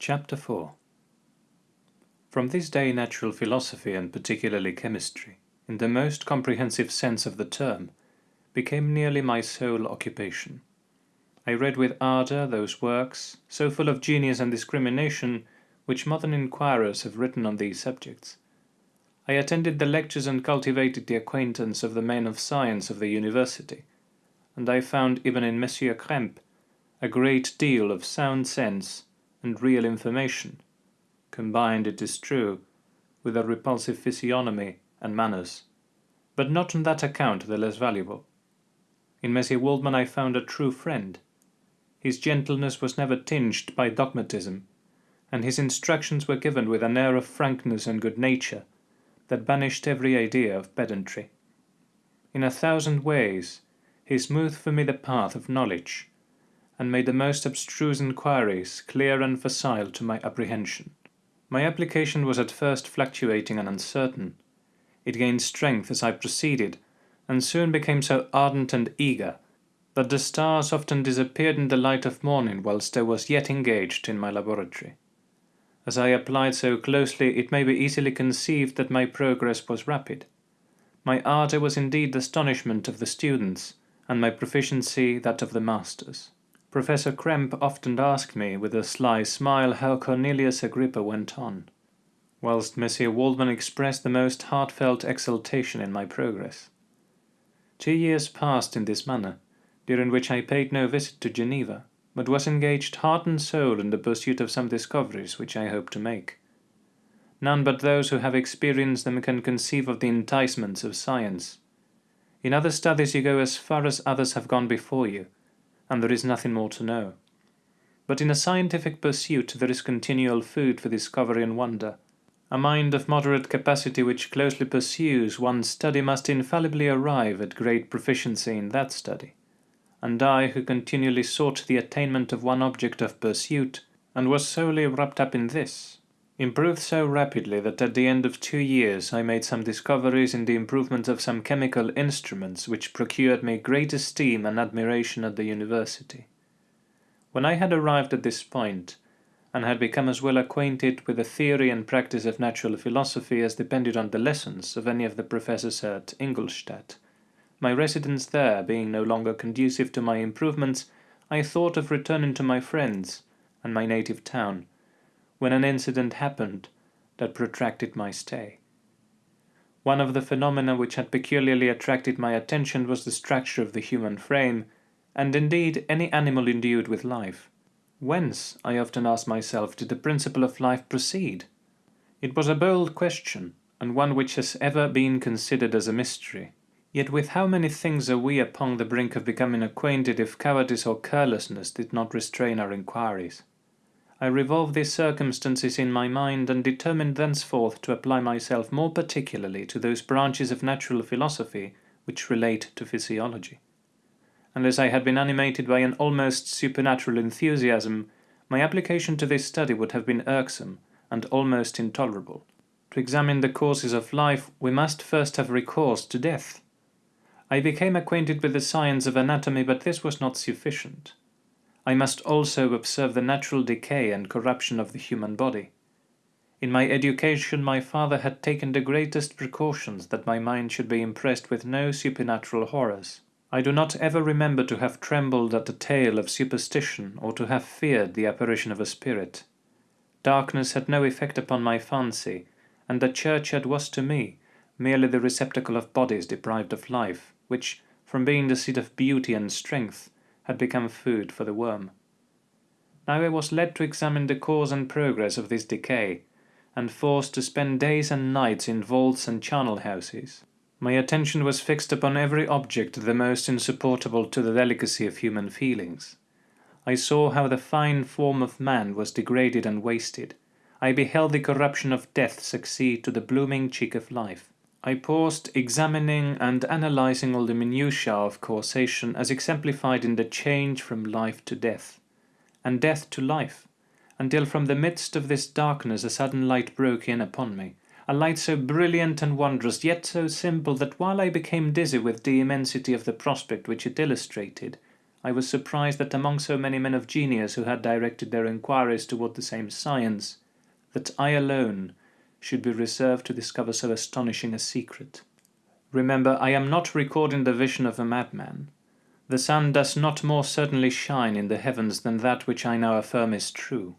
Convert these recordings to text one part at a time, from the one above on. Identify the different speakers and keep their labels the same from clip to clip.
Speaker 1: Chapter 4 From this day natural philosophy, and particularly chemistry, in the most comprehensive sense of the term, became nearly my sole occupation. I read with ardour those works, so full of genius and discrimination, which modern inquirers have written on these subjects. I attended the lectures and cultivated the acquaintance of the men of science of the university, and I found even in Monsieur Krempe a great deal of sound sense and real information, combined, it is true, with a repulsive physiognomy and manners, but not on that account the less valuable. In Monsieur Waldman I found a true friend. His gentleness was never tinged by dogmatism, and his instructions were given with an air of frankness and good nature that banished every idea of pedantry. In a thousand ways he smoothed for me the path of knowledge, and made the most abstruse inquiries clear and facile to my apprehension. My application was at first fluctuating and uncertain. It gained strength as I proceeded, and soon became so ardent and eager that the stars often disappeared in the light of morning whilst I was yet engaged in my laboratory. As I applied so closely, it may be easily conceived that my progress was rapid. My ardour was indeed the astonishment of the students, and my proficiency that of the masters. Professor Krempe often asked me with a sly smile how Cornelius Agrippa went on, whilst Monsieur Waldman expressed the most heartfelt exultation in my progress. Two years passed in this manner, during which I paid no visit to Geneva, but was engaged heart and soul in the pursuit of some discoveries which I hope to make. None but those who have experienced them can conceive of the enticements of science. In other studies you go as far as others have gone before you, and there is nothing more to know. But in a scientific pursuit there is continual food for discovery and wonder. A mind of moderate capacity which closely pursues one study must infallibly arrive at great proficiency in that study. And I, who continually sought the attainment of one object of pursuit, and was solely wrapped up in this, improved so rapidly that at the end of two years I made some discoveries in the improvement of some chemical instruments which procured me great esteem and admiration at the university. When I had arrived at this point, and had become as well acquainted with the theory and practice of natural philosophy as depended on the lessons of any of the professors at Ingolstadt, my residence there being no longer conducive to my improvements, I thought of returning to my friends and my native town, when an incident happened that protracted my stay. One of the phenomena which had peculiarly attracted my attention was the structure of the human frame, and indeed any animal endued with life. Whence, I often asked myself, did the principle of life proceed? It was a bold question, and one which has ever been considered as a mystery. Yet with how many things are we upon the brink of becoming acquainted if cowardice or carelessness did not restrain our inquiries? I revolved these circumstances in my mind and determined thenceforth to apply myself more particularly to those branches of natural philosophy which relate to physiology. Unless I had been animated by an almost supernatural enthusiasm, my application to this study would have been irksome and almost intolerable. To examine the causes of life, we must first have recourse to death. I became acquainted with the science of anatomy, but this was not sufficient. I must also observe the natural decay and corruption of the human body. In my education my father had taken the greatest precautions that my mind should be impressed with no supernatural horrors. I do not ever remember to have trembled at a tale of superstition or to have feared the apparition of a spirit. Darkness had no effect upon my fancy, and the churchyard was to me merely the receptacle of bodies deprived of life, which, from being the seat of beauty and strength, had become food for the worm. Now I was led to examine the cause and progress of this decay, and forced to spend days and nights in vaults and charnel houses. My attention was fixed upon every object the most insupportable to the delicacy of human feelings. I saw how the fine form of man was degraded and wasted. I beheld the corruption of death succeed to the blooming cheek of life. I paused examining and analyzing all the minutiae of causation as exemplified in the change from life to death, and death to life, until from the midst of this darkness a sudden light broke in upon me, a light so brilliant and wondrous, yet so simple that while I became dizzy with the immensity of the prospect which it illustrated, I was surprised that among so many men of genius who had directed their inquiries toward the same science, that I alone should be reserved to discover so astonishing a secret. Remember, I am not recording the vision of a madman. The sun does not more certainly shine in the heavens than that which I now affirm is true.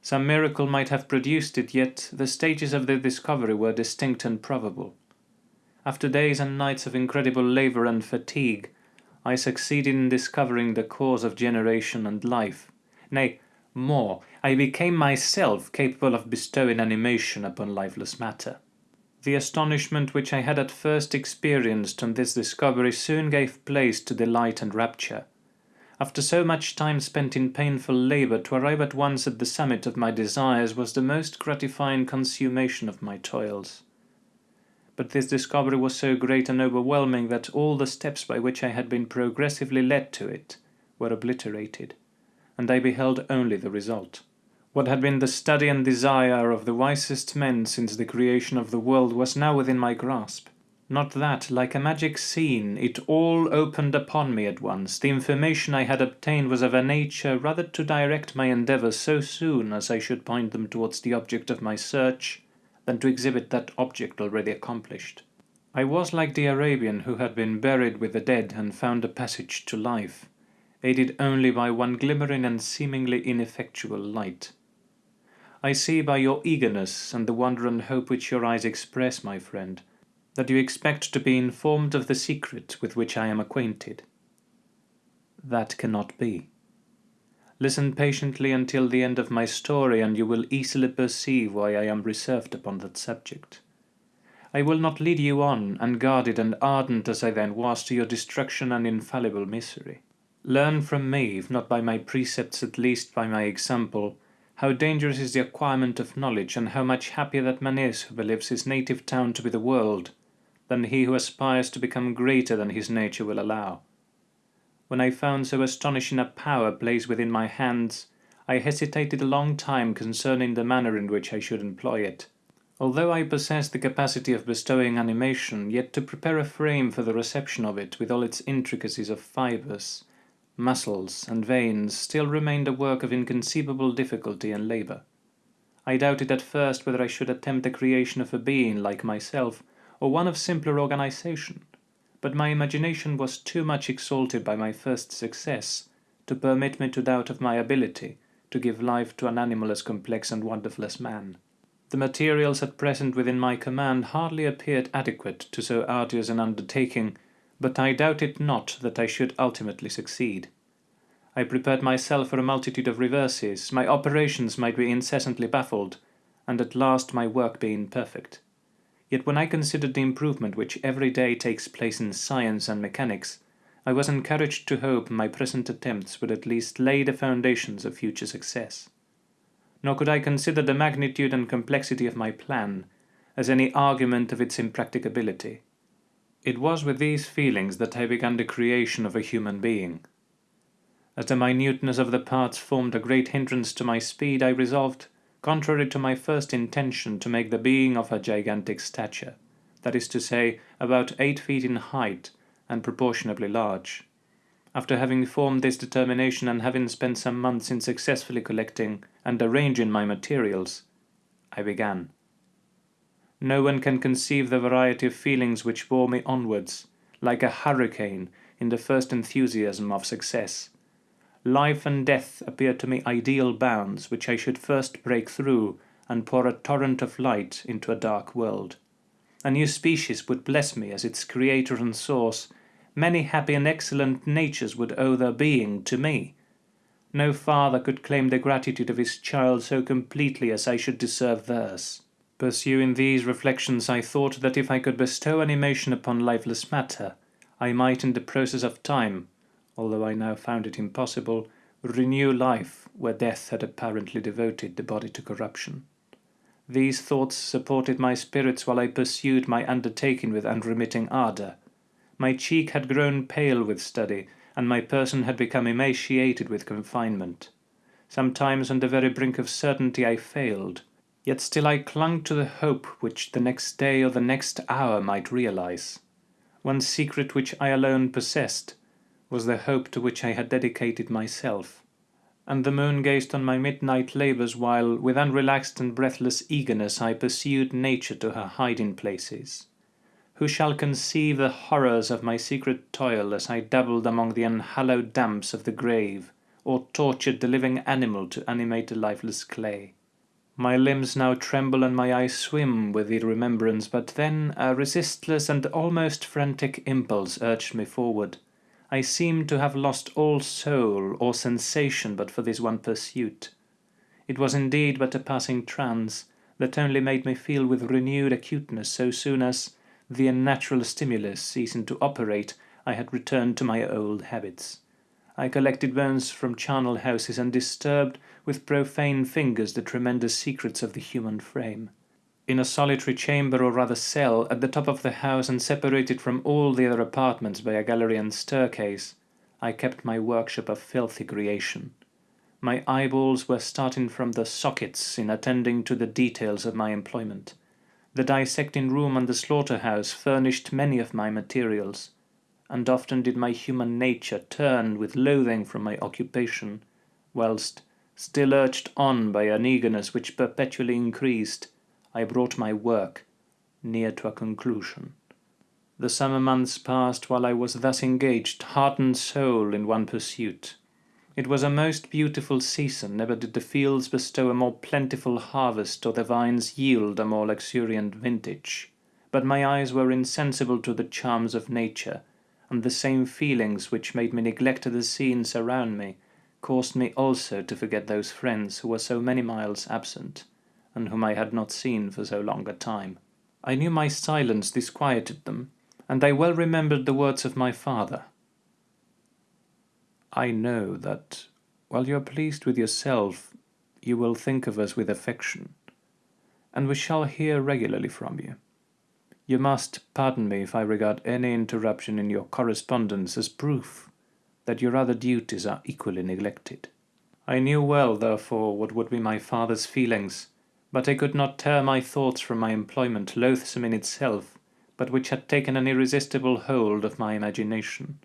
Speaker 1: Some miracle might have produced it, yet the stages of the discovery were distinct and probable. After days and nights of incredible labor and fatigue, I succeeded in discovering the cause of generation and life. Nay, more, I became myself capable of bestowing animation upon lifeless matter. The astonishment which I had at first experienced on this discovery soon gave place to delight and rapture. After so much time spent in painful labour, to arrive at once at the summit of my desires was the most gratifying consummation of my toils but this discovery was so great and overwhelming that all the steps by which I had been progressively led to it were obliterated, and I beheld only the result. What had been the study and desire of the wisest men since the creation of the world was now within my grasp. Not that, like a magic scene, it all opened upon me at once. The information I had obtained was of a nature rather to direct my endeavours so soon as I should point them towards the object of my search, than to exhibit that object already accomplished. I was like the Arabian who had been buried with the dead and found a passage to life, aided only by one glimmering and seemingly ineffectual light. I see by your eagerness and the wonder and hope which your eyes express, my friend, that you expect to be informed of the secret with which I am acquainted. That cannot be. Listen patiently until the end of my story, and you will easily perceive why I am reserved upon that subject. I will not lead you on, unguarded and ardent as I then was, to your destruction and infallible misery. Learn from me, if not by my precepts, at least by my example, how dangerous is the acquirement of knowledge, and how much happier that man is who believes his native town to be the world, than he who aspires to become greater than his nature will allow. When I found so astonishing a power placed within my hands, I hesitated a long time concerning the manner in which I should employ it. Although I possessed the capacity of bestowing animation, yet to prepare a frame for the reception of it with all its intricacies of fibres, muscles, and veins still remained a work of inconceivable difficulty and labour. I doubted at first whether I should attempt the creation of a being like myself, or one of simpler organization but my imagination was too much exalted by my first success to permit me to doubt of my ability to give life to an animal as complex and wonderful as man. The materials at present within my command hardly appeared adequate to so arduous an undertaking, but I doubted not that I should ultimately succeed. I prepared myself for a multitude of reverses, my operations might be incessantly baffled, and at last my work be imperfect. Yet when I considered the improvement which every day takes place in science and mechanics, I was encouraged to hope my present attempts would at least lay the foundations of future success. Nor could I consider the magnitude and complexity of my plan as any argument of its impracticability. It was with these feelings that I began the creation of a human being. As the minuteness of the parts formed a great hindrance to my speed, I resolved contrary to my first intention to make the being of a gigantic stature, that is to say, about eight feet in height and proportionably large. After having formed this determination and having spent some months in successfully collecting and arranging my materials, I began. No one can conceive the variety of feelings which bore me onwards, like a hurricane in the first enthusiasm of success Life and death appeared to me ideal bounds which I should first break through and pour a torrent of light into a dark world. A new species would bless me as its creator and source. Many happy and excellent natures would owe their being to me. No father could claim the gratitude of his child so completely as I should deserve theirs. Pursuing these reflections, I thought that if I could bestow animation upon lifeless matter, I might in the process of time although I now found it impossible, renew life where death had apparently devoted the body to corruption. These thoughts supported my spirits while I pursued my undertaking with unremitting ardour. My cheek had grown pale with study, and my person had become emaciated with confinement. Sometimes on the very brink of certainty I failed, yet still I clung to the hope which the next day or the next hour might realize. One secret which I alone possessed was the hope to which I had dedicated myself, and the moon gazed on my midnight labours while, with unrelaxed and breathless eagerness, I pursued nature to her hiding places. Who shall conceive the horrors of my secret toil as I dabbled among the unhallowed damps of the grave, or tortured the living animal to animate the lifeless clay? My limbs now tremble and my eyes swim with the remembrance, but then a resistless and almost frantic impulse urged me forward. I seemed to have lost all soul or sensation but for this one pursuit. It was indeed but a passing trance, that only made me feel with renewed acuteness so soon as, the unnatural stimulus ceasing to operate, I had returned to my old habits. I collected bones from charnel houses and disturbed with profane fingers the tremendous secrets of the human frame. In a solitary chamber or rather cell at the top of the house and separated from all the other apartments by a gallery and staircase, I kept my workshop of filthy creation. My eyeballs were starting from the sockets in attending to the details of my employment. The dissecting room and the slaughterhouse furnished many of my materials, and often did my human nature turn with loathing from my occupation, whilst, still urged on by an eagerness which perpetually increased, I brought my work near to a conclusion. The summer months passed while I was thus engaged, heart and soul, in one pursuit. It was a most beautiful season, never did the fields bestow a more plentiful harvest or the vines yield a more luxuriant vintage. But my eyes were insensible to the charms of nature, and the same feelings which made me neglect the scenes around me caused me also to forget those friends who were so many miles absent, and whom I had not seen for so long a time. I knew my silence disquieted them, and I well remembered the words of my father. I know that, while you are pleased with yourself, you will think of us with affection, and we shall hear regularly from you. You must pardon me if I regard any interruption in your correspondence as proof that your other duties are equally neglected. I knew well, therefore, what would be my father's feelings, but I could not tear my thoughts from my employment, loathsome in itself, but which had taken an irresistible hold of my imagination.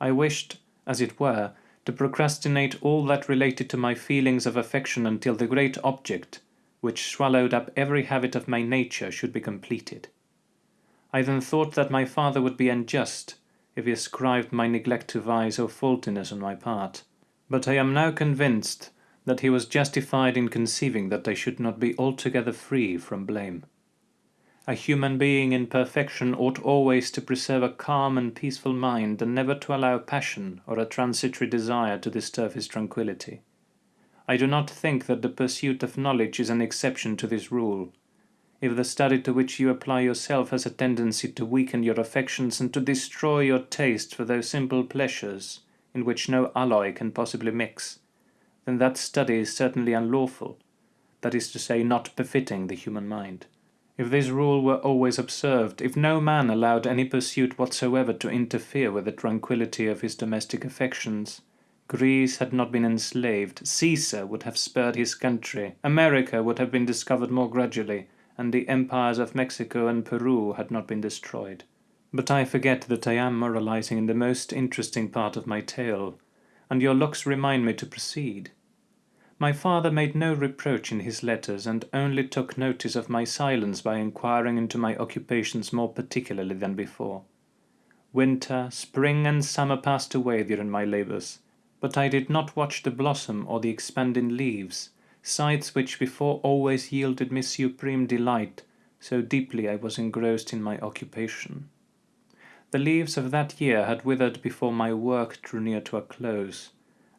Speaker 1: I wished as it were, to procrastinate all that related to my feelings of affection until the great object, which swallowed up every habit of my nature, should be completed. I then thought that my father would be unjust if he ascribed my neglect to vice or faultiness on my part, but I am now convinced that he was justified in conceiving that I should not be altogether free from blame. A human being in perfection ought always to preserve a calm and peaceful mind, and never to allow passion or a transitory desire to disturb his tranquillity. I do not think that the pursuit of knowledge is an exception to this rule. If the study to which you apply yourself has a tendency to weaken your affections and to destroy your taste for those simple pleasures in which no alloy can possibly mix, then that study is certainly unlawful, that is to say, not befitting the human mind. If this rule were always observed, if no man allowed any pursuit whatsoever to interfere with the tranquillity of his domestic affections, Greece had not been enslaved, Caesar would have spared his country, America would have been discovered more gradually, and the empires of Mexico and Peru had not been destroyed. But I forget that I am moralizing in the most interesting part of my tale, and your looks remind me to proceed. My father made no reproach in his letters, and only took notice of my silence by inquiring into my occupations more particularly than before. Winter, spring, and summer passed away during my labours, but I did not watch the blossom or the expanding leaves, sights which before always yielded me supreme delight, so deeply I was engrossed in my occupation. The leaves of that year had withered before my work drew near to a close,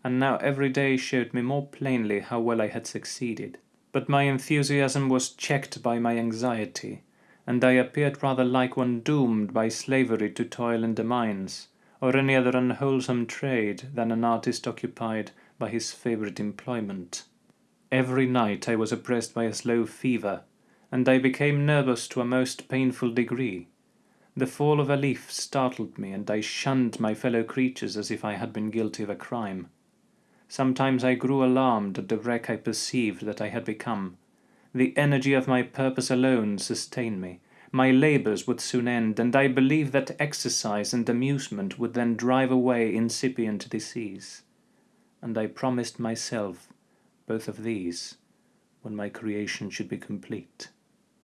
Speaker 1: and now every day showed me more plainly how well I had succeeded. But my enthusiasm was checked by my anxiety, and I appeared rather like one doomed by slavery to toil in the mines, or any other unwholesome trade, than an artist occupied by his favourite employment. Every night I was oppressed by a slow fever, and I became nervous to a most painful degree. The fall of a leaf startled me, and I shunned my fellow creatures as if I had been guilty of a crime. Sometimes I grew alarmed at the wreck I perceived that I had become. The energy of my purpose alone sustained me. my labours would soon end, and I believed that exercise and amusement would then drive away incipient disease. And I promised myself both of these when my creation should be complete.